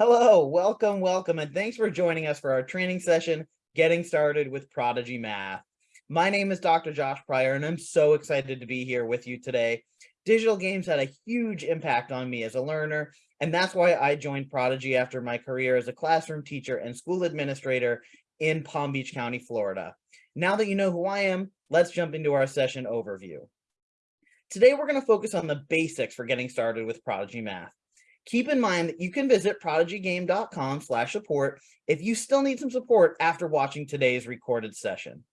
Hello, welcome, welcome, and thanks for joining us for our training session, Getting Started with Prodigy Math. My name is Dr. Josh Pryor, and I'm so excited to be here with you today. Digital games had a huge impact on me as a learner, and that's why I joined Prodigy after my career as a classroom teacher and school administrator in Palm Beach County, Florida. Now that you know who I am, let's jump into our session overview. Today, we're going to focus on the basics for getting started with Prodigy Math. Keep in mind that you can visit prodigygame.com slash support if you still need some support after watching today's recorded session.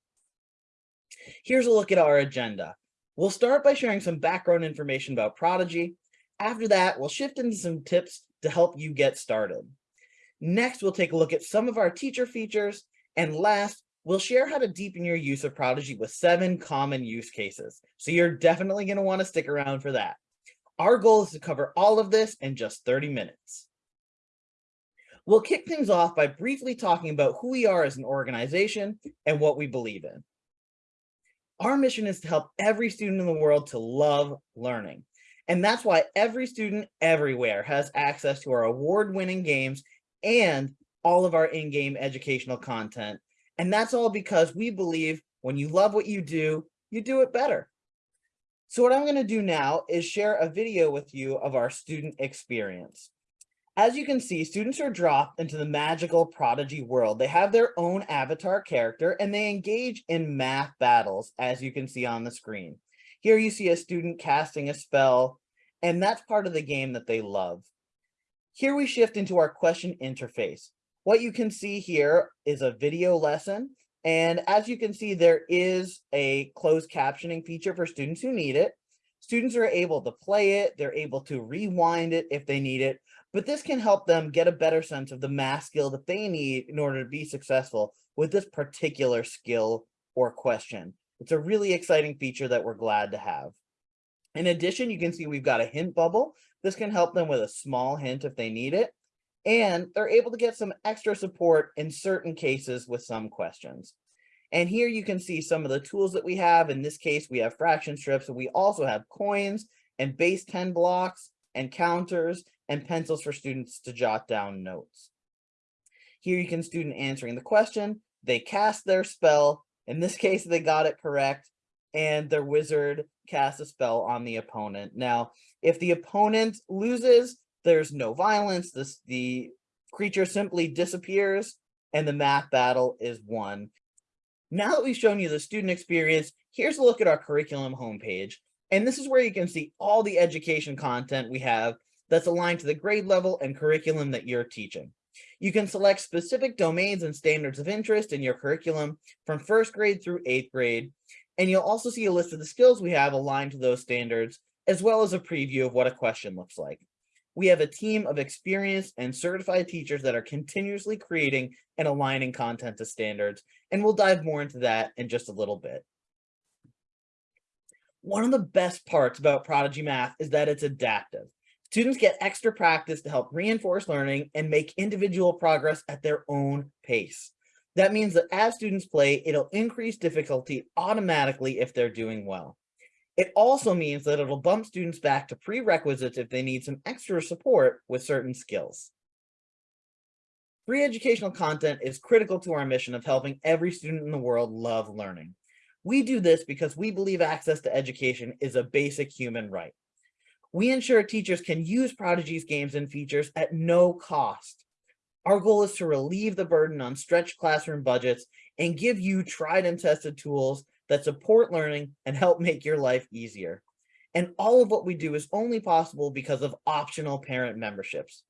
Here's a look at our agenda. We'll start by sharing some background information about Prodigy. After that, we'll shift into some tips to help you get started. Next, we'll take a look at some of our teacher features. And last, we'll share how to deepen your use of Prodigy with seven common use cases. So you're definitely going to want to stick around for that. Our goal is to cover all of this in just 30 minutes. We'll kick things off by briefly talking about who we are as an organization and what we believe in. Our mission is to help every student in the world to love learning. And that's why every student everywhere has access to our award-winning games and all of our in-game educational content. And that's all because we believe when you love what you do, you do it better. So what I'm going to do now is share a video with you of our student experience. As you can see, students are dropped into the magical prodigy world. They have their own avatar character and they engage in math battles, as you can see on the screen. Here you see a student casting a spell, and that's part of the game that they love. Here we shift into our question interface. What you can see here is a video lesson and as you can see, there is a closed captioning feature for students who need it. Students are able to play it, they're able to rewind it if they need it, but this can help them get a better sense of the math skill that they need in order to be successful with this particular skill or question. It's a really exciting feature that we're glad to have. In addition, you can see we've got a hint bubble. This can help them with a small hint if they need it and they're able to get some extra support in certain cases with some questions. And here you can see some of the tools that we have. In this case, we have fraction strips, and we also have coins and base 10 blocks and counters and pencils for students to jot down notes. Here you can student answering the question. They cast their spell. In this case, they got it correct. And their wizard casts a spell on the opponent. Now, if the opponent loses, there's no violence. This the creature simply disappears and the math battle is won. Now that we've shown you the student experience, here's a look at our curriculum homepage. And this is where you can see all the education content we have that's aligned to the grade level and curriculum that you're teaching. You can select specific domains and standards of interest in your curriculum from first grade through eighth grade. And you'll also see a list of the skills we have aligned to those standards, as well as a preview of what a question looks like. We have a team of experienced and certified teachers that are continuously creating and aligning content to standards, and we'll dive more into that in just a little bit. One of the best parts about Prodigy Math is that it's adaptive. Students get extra practice to help reinforce learning and make individual progress at their own pace. That means that as students play, it'll increase difficulty automatically if they're doing well. It also means that it'll bump students back to prerequisites if they need some extra support with certain skills. Free educational content is critical to our mission of helping every student in the world love learning. We do this because we believe access to education is a basic human right. We ensure teachers can use Prodigy's games and features at no cost. Our goal is to relieve the burden on stretched classroom budgets and give you tried and tested tools that support learning and help make your life easier. And all of what we do is only possible because of optional parent memberships.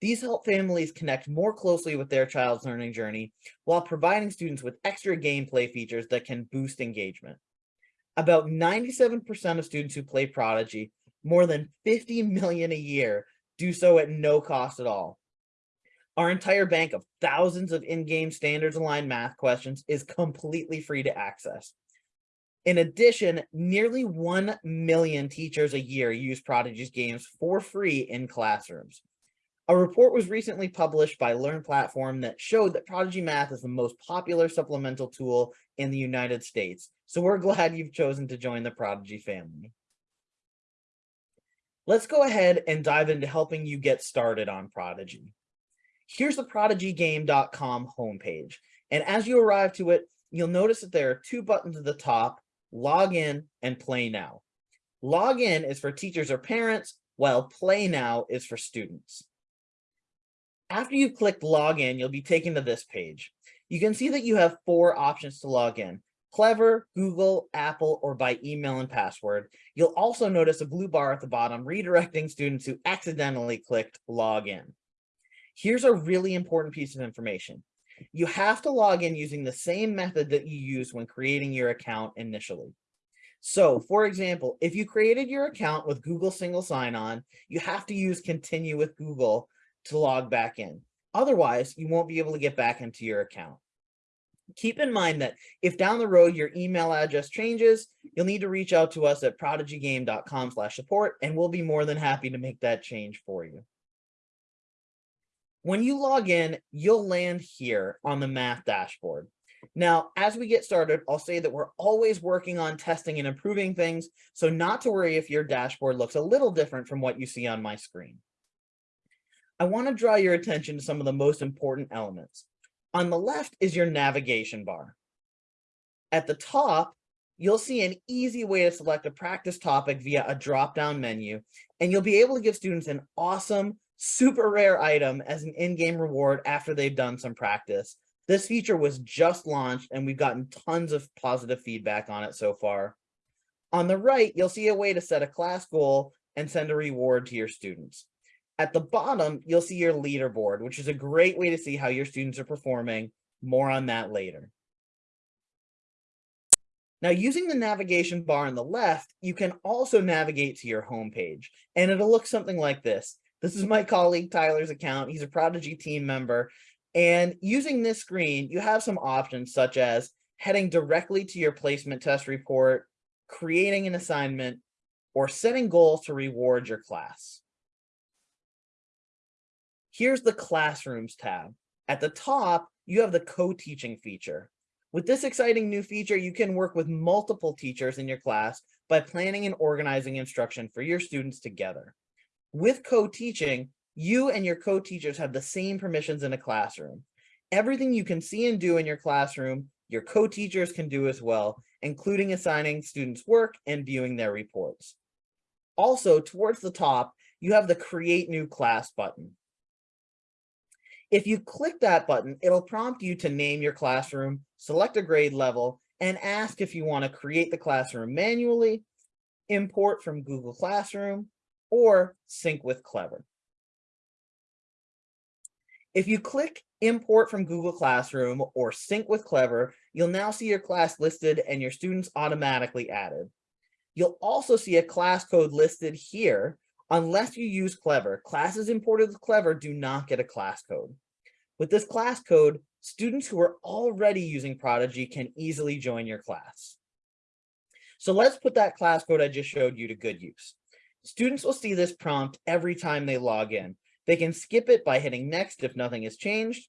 These help families connect more closely with their child's learning journey while providing students with extra gameplay features that can boost engagement. About 97% of students who play Prodigy, more than 50 million a year, do so at no cost at all. Our entire bank of thousands of in-game standards aligned math questions is completely free to access. In addition, nearly 1 million teachers a year use Prodigy's games for free in classrooms. A report was recently published by Learn Platform that showed that Prodigy Math is the most popular supplemental tool in the United States. So we're glad you've chosen to join the Prodigy family. Let's go ahead and dive into helping you get started on Prodigy. Here's the prodigygame.com homepage. And as you arrive to it, you'll notice that there are two buttons at the top, log in and play now. Log in is for teachers or parents, while play now is for students. After you've clicked log in, you'll be taken to this page. You can see that you have four options to log in. Clever, Google, Apple, or by email and password. You'll also notice a blue bar at the bottom redirecting students who accidentally clicked log in. Here's a really important piece of information. You have to log in using the same method that you used when creating your account initially. So for example, if you created your account with Google single sign-on, you have to use continue with Google to log back in. Otherwise, you won't be able to get back into your account. Keep in mind that if down the road your email address changes, you'll need to reach out to us at prodigygame.com support and we'll be more than happy to make that change for you. When you log in, you'll land here on the math dashboard. Now, as we get started, I'll say that we're always working on testing and improving things, so not to worry if your dashboard looks a little different from what you see on my screen. I want to draw your attention to some of the most important elements. On the left is your navigation bar. At the top, you'll see an easy way to select a practice topic via a drop-down menu, and you'll be able to give students an awesome, super rare item as an in-game reward after they've done some practice. This feature was just launched and we've gotten tons of positive feedback on it so far. On the right, you'll see a way to set a class goal and send a reward to your students. At the bottom, you'll see your leaderboard, which is a great way to see how your students are performing. More on that later. Now, using the navigation bar on the left, you can also navigate to your homepage, and it'll look something like this. This is my colleague Tyler's account. He's a Prodigy team member, and using this screen, you have some options such as heading directly to your placement test report, creating an assignment, or setting goals to reward your class. Here's the Classrooms tab. At the top, you have the co-teaching feature. With this exciting new feature, you can work with multiple teachers in your class by planning and organizing instruction for your students together. With co-teaching, you and your co-teachers have the same permissions in a classroom. Everything you can see and do in your classroom, your co-teachers can do as well, including assigning students work and viewing their reports. Also, towards the top, you have the Create New Class button. If you click that button, it'll prompt you to name your classroom, select a grade level, and ask if you want to create the classroom manually, import from Google Classroom, or sync with Clever. If you click import from Google Classroom or sync with Clever, you'll now see your class listed and your students automatically added. You'll also see a class code listed here. Unless you use Clever, classes imported with Clever do not get a class code. With this class code, students who are already using Prodigy can easily join your class. So let's put that class code I just showed you to good use. Students will see this prompt every time they log in, they can skip it by hitting next if nothing has changed.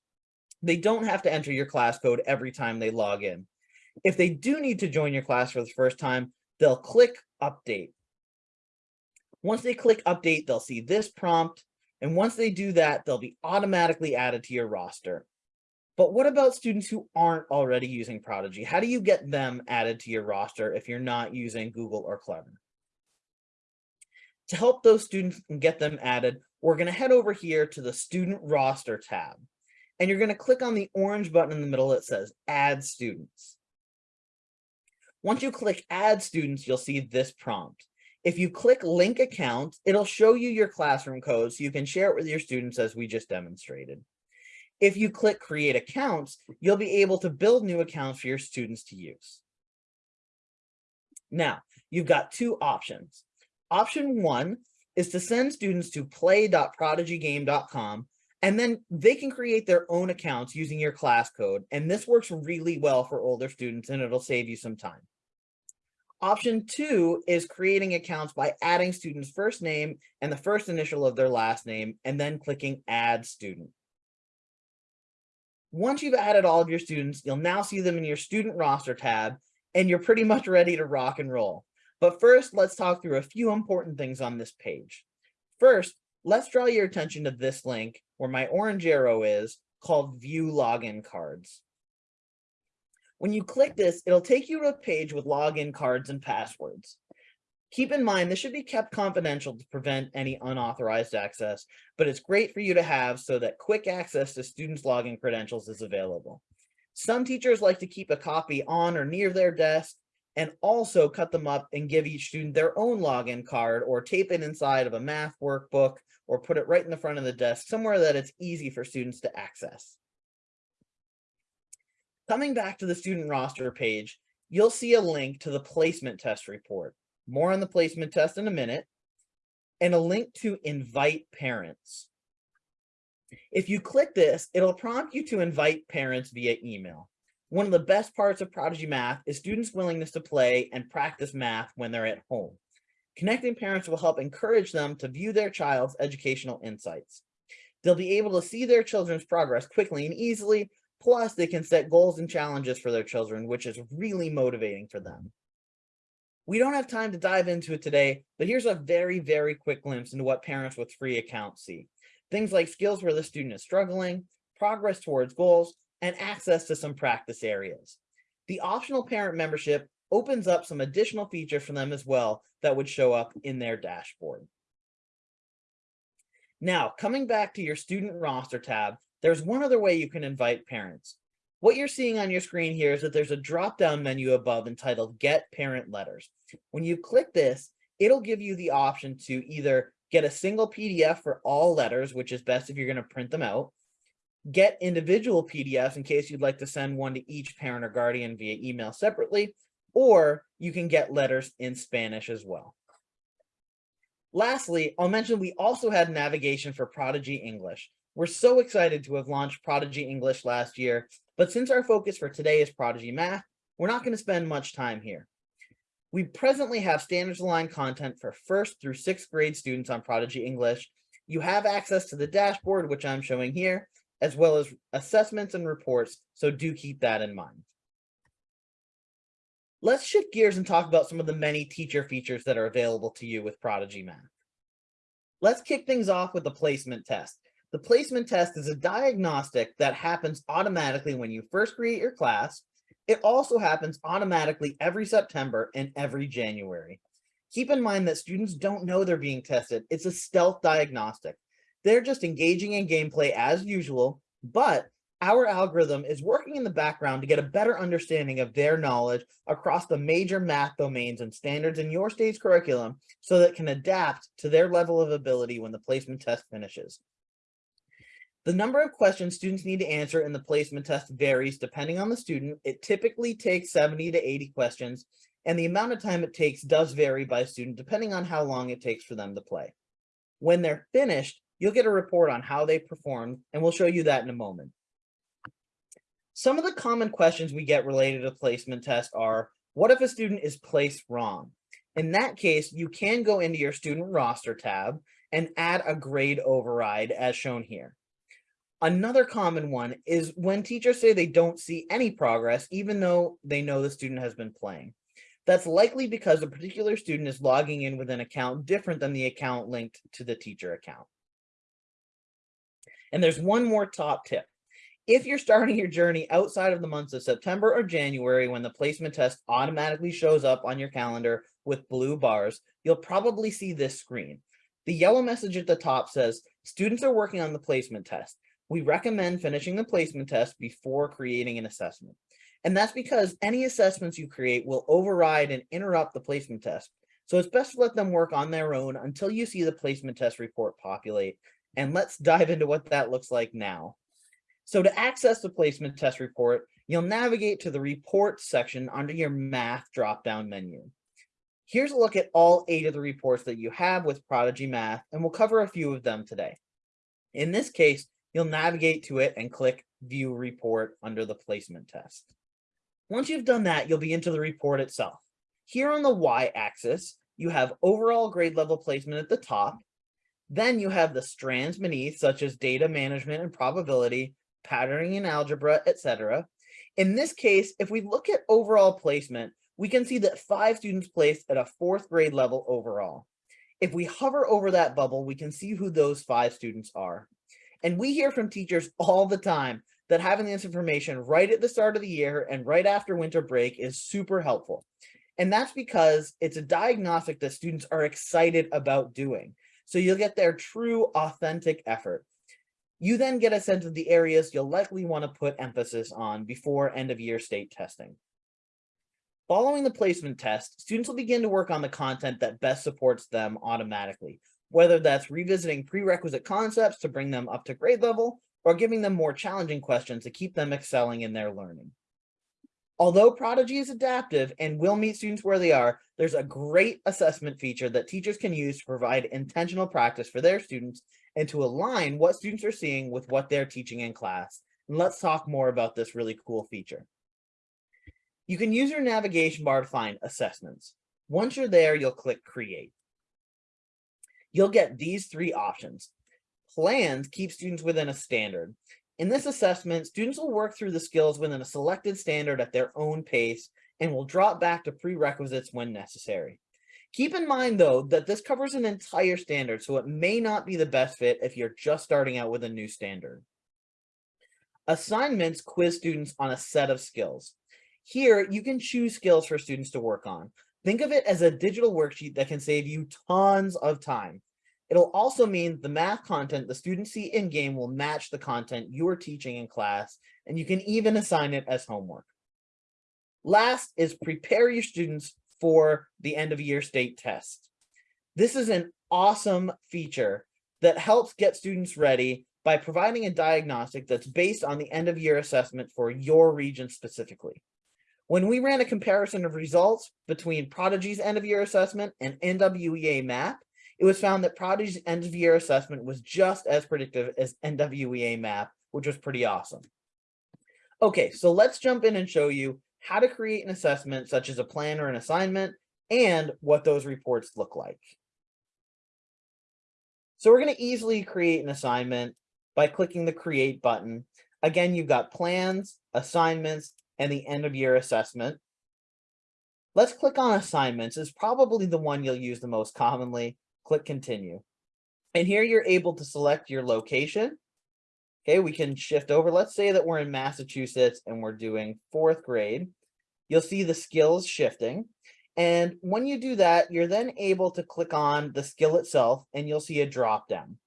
They don't have to enter your class code every time they log in. If they do need to join your class for the first time, they'll click update. Once they click update, they'll see this prompt. And once they do that, they'll be automatically added to your roster. But what about students who aren't already using Prodigy? How do you get them added to your roster if you're not using Google or Clever? To help those students and get them added, we're going to head over here to the student roster tab. And you're going to click on the orange button in the middle that says add students. Once you click add students, you'll see this prompt. If you click link account, it'll show you your classroom code so you can share it with your students as we just demonstrated. If you click create accounts, you'll be able to build new accounts for your students to use. Now, you've got two options. Option one is to send students to play.prodigygame.com and then they can create their own accounts using your class code. And this works really well for older students and it'll save you some time. Option two is creating accounts by adding student's first name and the first initial of their last name and then clicking add student. Once you've added all of your students, you'll now see them in your student roster tab and you're pretty much ready to rock and roll. But first, let's talk through a few important things on this page. First, let's draw your attention to this link, where my orange arrow is called view login cards. When you click this, it'll take you to a page with login cards and passwords. Keep in mind, this should be kept confidential to prevent any unauthorized access, but it's great for you to have so that quick access to students' login credentials is available. Some teachers like to keep a copy on or near their desk and also cut them up and give each student their own login card or tape it inside of a math workbook or put it right in the front of the desk somewhere that it's easy for students to access. Coming back to the student roster page, you'll see a link to the placement test report. More on the placement test in a minute, and a link to invite parents. If you click this, it'll prompt you to invite parents via email. One of the best parts of Prodigy Math is students' willingness to play and practice math when they're at home. Connecting parents will help encourage them to view their child's educational insights. They'll be able to see their children's progress quickly and easily Plus, they can set goals and challenges for their children, which is really motivating for them. We don't have time to dive into it today, but here's a very, very quick glimpse into what parents with free accounts see. Things like skills where the student is struggling, progress towards goals, and access to some practice areas. The optional parent membership opens up some additional features for them as well that would show up in their dashboard. Now, coming back to your student roster tab, there's one other way you can invite parents. What you're seeing on your screen here is that there's a drop-down menu above entitled Get Parent Letters. When you click this, it'll give you the option to either get a single PDF for all letters, which is best if you're going to print them out, get individual PDFs in case you'd like to send one to each parent or guardian via email separately, or you can get letters in Spanish as well. Lastly, I'll mention we also had navigation for Prodigy English. We're so excited to have launched Prodigy English last year, but since our focus for today is Prodigy Math, we're not going to spend much time here. We presently have standards aligned content for first through sixth grade students on Prodigy English. You have access to the dashboard, which I'm showing here, as well as assessments and reports, so do keep that in mind. Let's shift gears and talk about some of the many teacher features that are available to you with Prodigy Math. Let's kick things off with the placement test. The placement test is a diagnostic that happens automatically when you first create your class. It also happens automatically every September and every January. Keep in mind that students don't know they're being tested. It's a stealth diagnostic. They're just engaging in gameplay as usual, but our algorithm is working in the background to get a better understanding of their knowledge across the major math domains and standards in your state's curriculum so that can adapt to their level of ability when the placement test finishes. The number of questions students need to answer in the placement test varies depending on the student. It typically takes 70 to 80 questions, and the amount of time it takes does vary by student depending on how long it takes for them to play. When they're finished, you'll get a report on how they performed, and we'll show you that in a moment. Some of the common questions we get related to placement test are, what if a student is placed wrong? In that case, you can go into your student roster tab and add a grade override as shown here. Another common one is when teachers say they don't see any progress, even though they know the student has been playing. That's likely because a particular student is logging in with an account different than the account linked to the teacher account. And there's one more top tip. If you're starting your journey outside of the months of September or January when the placement test automatically shows up on your calendar with blue bars, you'll probably see this screen. The yellow message at the top says, students are working on the placement test we recommend finishing the placement test before creating an assessment. And that's because any assessments you create will override and interrupt the placement test. So it's best to let them work on their own until you see the placement test report populate. And let's dive into what that looks like now. So to access the placement test report, you'll navigate to the report section under your math drop-down menu. Here's a look at all eight of the reports that you have with Prodigy Math, and we'll cover a few of them today. In this case, you'll navigate to it and click view report under the placement test. Once you've done that, you'll be into the report itself. Here on the y-axis, you have overall grade level placement at the top. Then you have the strands beneath, such as data management and probability, patterning and algebra, etc. In this case, if we look at overall placement, we can see that five students placed at a fourth grade level overall. If we hover over that bubble, we can see who those five students are. And we hear from teachers all the time that having this information right at the start of the year and right after winter break is super helpful. And that's because it's a diagnostic that students are excited about doing. So you'll get their true authentic effort. You then get a sense of the areas you'll likely want to put emphasis on before end of year state testing. Following the placement test, students will begin to work on the content that best supports them automatically, whether that's revisiting prerequisite concepts to bring them up to grade level or giving them more challenging questions to keep them excelling in their learning. Although Prodigy is adaptive and will meet students where they are, there's a great assessment feature that teachers can use to provide intentional practice for their students and to align what students are seeing with what they're teaching in class. And let's talk more about this really cool feature. You can use your navigation bar to find assessments. Once you're there, you'll click create. You'll get these three options. Plans keep students within a standard. In this assessment, students will work through the skills within a selected standard at their own pace and will drop back to prerequisites when necessary. Keep in mind, though, that this covers an entire standard, so it may not be the best fit if you're just starting out with a new standard. Assignments quiz students on a set of skills. Here, you can choose skills for students to work on. Think of it as a digital worksheet that can save you tons of time. It'll also mean the math content the students see in-game will match the content you are teaching in class, and you can even assign it as homework. Last is prepare your students for the end of year state test. This is an awesome feature that helps get students ready by providing a diagnostic that's based on the end of year assessment for your region specifically. When we ran a comparison of results between Prodigy's end of year assessment and NWEA MAP, it was found that Prodigy's end of year assessment was just as predictive as NWEA map, which was pretty awesome. Okay, so let's jump in and show you how to create an assessment such as a plan or an assignment and what those reports look like. So we're going to easily create an assignment by clicking the create button. Again, you've got plans, assignments, and the end of year assessment. Let's click on assignments is probably the one you'll use the most commonly click continue. And here you're able to select your location. Okay, we can shift over. Let's say that we're in Massachusetts and we're doing fourth grade. You'll see the skills shifting. And when you do that, you're then able to click on the skill itself and you'll see a drop down.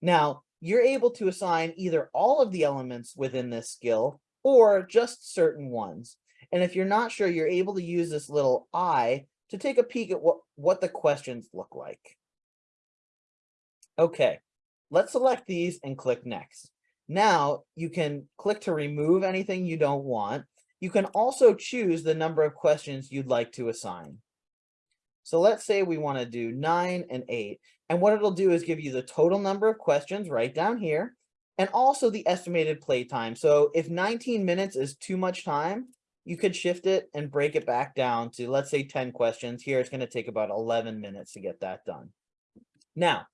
Now, you're able to assign either all of the elements within this skill or just certain ones. And if you're not sure, you're able to use this little eye to take a peek at what, what the questions look like. Okay, let's select these and click next. Now you can click to remove anything you don't want. You can also choose the number of questions you'd like to assign. So let's say we want to do nine and eight. And what it'll do is give you the total number of questions right down here and also the estimated play time. So if 19 minutes is too much time, you could shift it and break it back down to, let's say 10 questions. Here, it's going to take about 11 minutes to get that done. Now,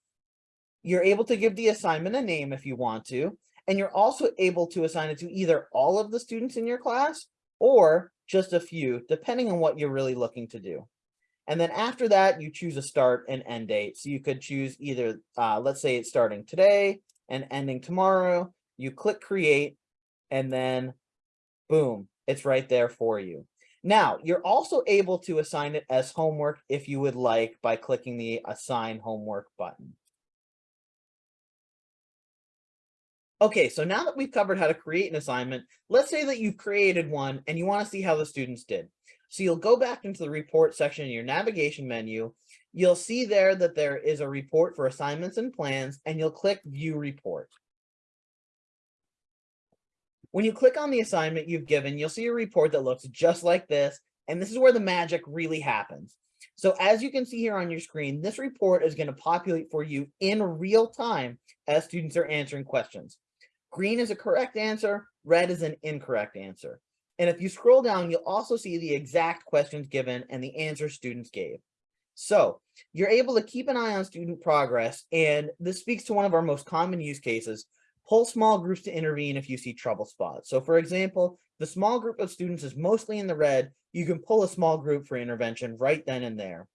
you're able to give the assignment a name if you want to, and you're also able to assign it to either all of the students in your class or just a few, depending on what you're really looking to do. And then after that, you choose a start and end date. So you could choose either, uh, let's say it's starting today and ending tomorrow. You click create and then boom, it's right there for you. Now, you're also able to assign it as homework if you would like by clicking the assign homework button. Okay, so now that we've covered how to create an assignment, let's say that you've created one and you want to see how the students did. So you'll go back into the report section in your navigation menu. You'll see there that there is a report for assignments and plans, and you'll click view report. When you click on the assignment you've given, you'll see a report that looks just like this, and this is where the magic really happens. So as you can see here on your screen, this report is going to populate for you in real time as students are answering questions. Green is a correct answer, red is an incorrect answer. And if you scroll down, you'll also see the exact questions given and the answers students gave. So you're able to keep an eye on student progress, and this speaks to one of our most common use cases, pull small groups to intervene if you see trouble spots. So for example, the small group of students is mostly in the red, you can pull a small group for intervention right then and there.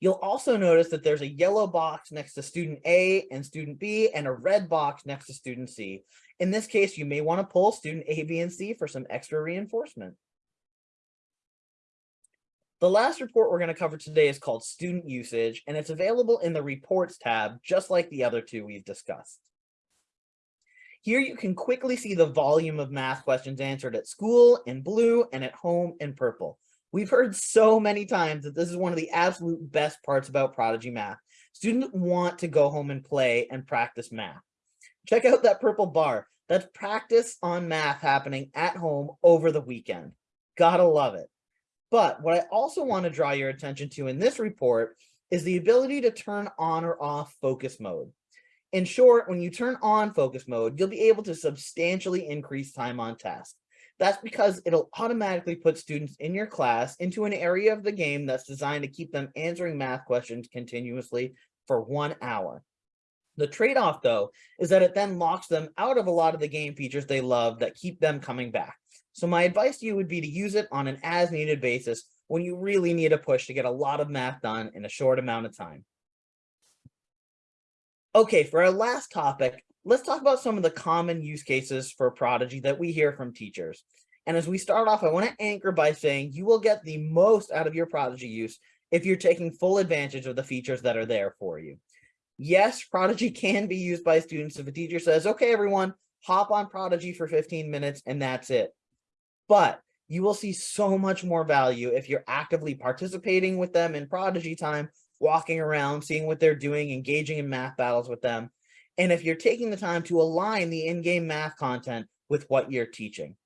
You'll also notice that there's a yellow box next to student A and student B and a red box next to student C. In this case, you may want to pull student A, B, and C for some extra reinforcement. The last report we're going to cover today is called student usage, and it's available in the reports tab, just like the other two we've discussed. Here you can quickly see the volume of math questions answered at school in blue and at home in purple. We've heard so many times that this is one of the absolute best parts about Prodigy Math. Students want to go home and play and practice math. Check out that purple bar. That's practice on math happening at home over the weekend. Gotta love it. But what I also want to draw your attention to in this report is the ability to turn on or off focus mode. In short, when you turn on focus mode, you'll be able to substantially increase time on task. That's because it'll automatically put students in your class into an area of the game that's designed to keep them answering math questions continuously for one hour. The trade-off, though, is that it then locks them out of a lot of the game features they love that keep them coming back. So my advice to you would be to use it on an as-needed basis when you really need a push to get a lot of math done in a short amount of time. Okay, for our last topic, let's talk about some of the common use cases for Prodigy that we hear from teachers. And as we start off, I want to anchor by saying you will get the most out of your Prodigy use if you're taking full advantage of the features that are there for you. Yes, Prodigy can be used by students if a teacher says, okay, everyone, hop on Prodigy for 15 minutes and that's it. But you will see so much more value if you're actively participating with them in Prodigy time, walking around, seeing what they're doing, engaging in math battles with them, and if you're taking the time to align the in-game math content with what you're teaching.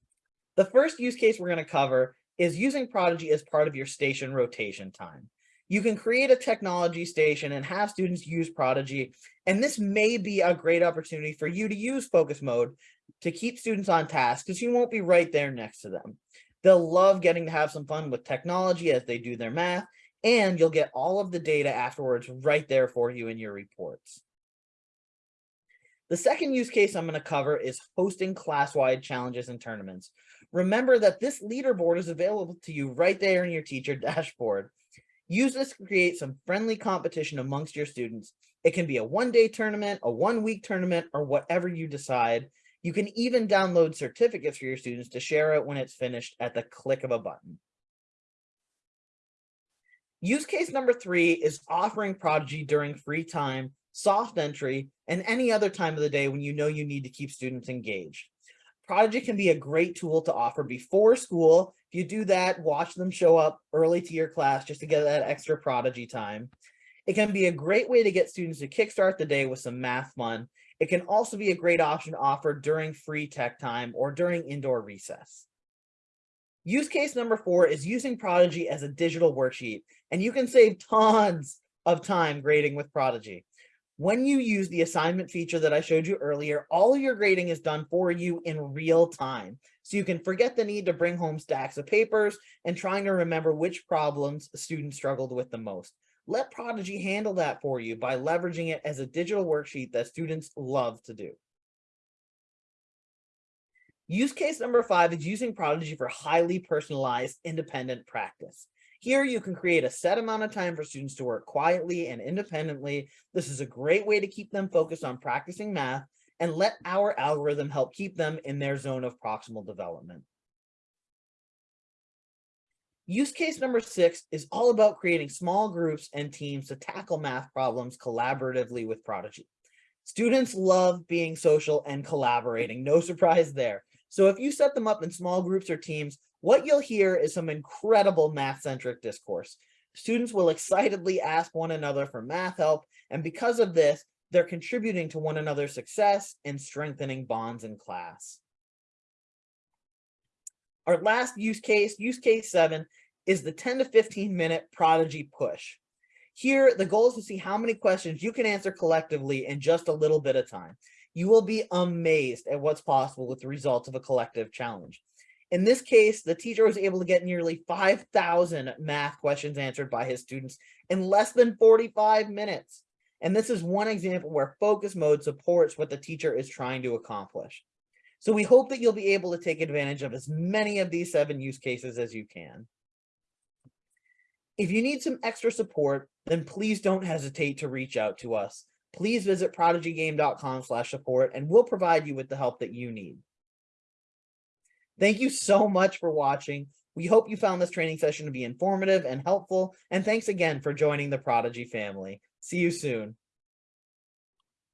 The first use case we're going to cover is using Prodigy as part of your station rotation time. You can create a technology station and have students use Prodigy, and this may be a great opportunity for you to use focus mode to keep students on task because you won't be right there next to them. They'll love getting to have some fun with technology as they do their math, and you'll get all of the data afterwards right there for you in your reports. The second use case I'm going to cover is hosting class-wide challenges and tournaments. Remember that this leaderboard is available to you right there in your teacher dashboard. Use this to create some friendly competition amongst your students. It can be a one-day tournament, a one-week tournament, or whatever you decide. You can even download certificates for your students to share it when it's finished at the click of a button. Use case number three is offering Prodigy during free time soft entry, and any other time of the day when you know you need to keep students engaged. Prodigy can be a great tool to offer before school. If you do that, watch them show up early to your class just to get that extra Prodigy time. It can be a great way to get students to kickstart the day with some math fun. It can also be a great option offered during free tech time or during indoor recess. Use case number four is using Prodigy as a digital worksheet, and you can save tons of time grading with Prodigy. When you use the assignment feature that I showed you earlier, all your grading is done for you in real time. So you can forget the need to bring home stacks of papers and trying to remember which problems students struggled with the most. Let Prodigy handle that for you by leveraging it as a digital worksheet that students love to do. Use case number five is using Prodigy for highly personalized independent practice. Here you can create a set amount of time for students to work quietly and independently. This is a great way to keep them focused on practicing math and let our algorithm help keep them in their zone of proximal development. Use case number six is all about creating small groups and teams to tackle math problems collaboratively with Prodigy. Students love being social and collaborating, no surprise there. So if you set them up in small groups or teams, what you'll hear is some incredible math-centric discourse. Students will excitedly ask one another for math help, and because of this, they're contributing to one another's success and strengthening bonds in class. Our last use case, use case seven, is the 10 to 15 minute prodigy push. Here, the goal is to see how many questions you can answer collectively in just a little bit of time. You will be amazed at what's possible with the results of a collective challenge. In this case, the teacher was able to get nearly 5,000 math questions answered by his students in less than 45 minutes. And this is one example where focus mode supports what the teacher is trying to accomplish. So we hope that you'll be able to take advantage of as many of these seven use cases as you can. If you need some extra support, then please don't hesitate to reach out to us. Please visit prodigygame.com support and we'll provide you with the help that you need. Thank you so much for watching. We hope you found this training session to be informative and helpful, and thanks again for joining the Prodigy family. See you soon.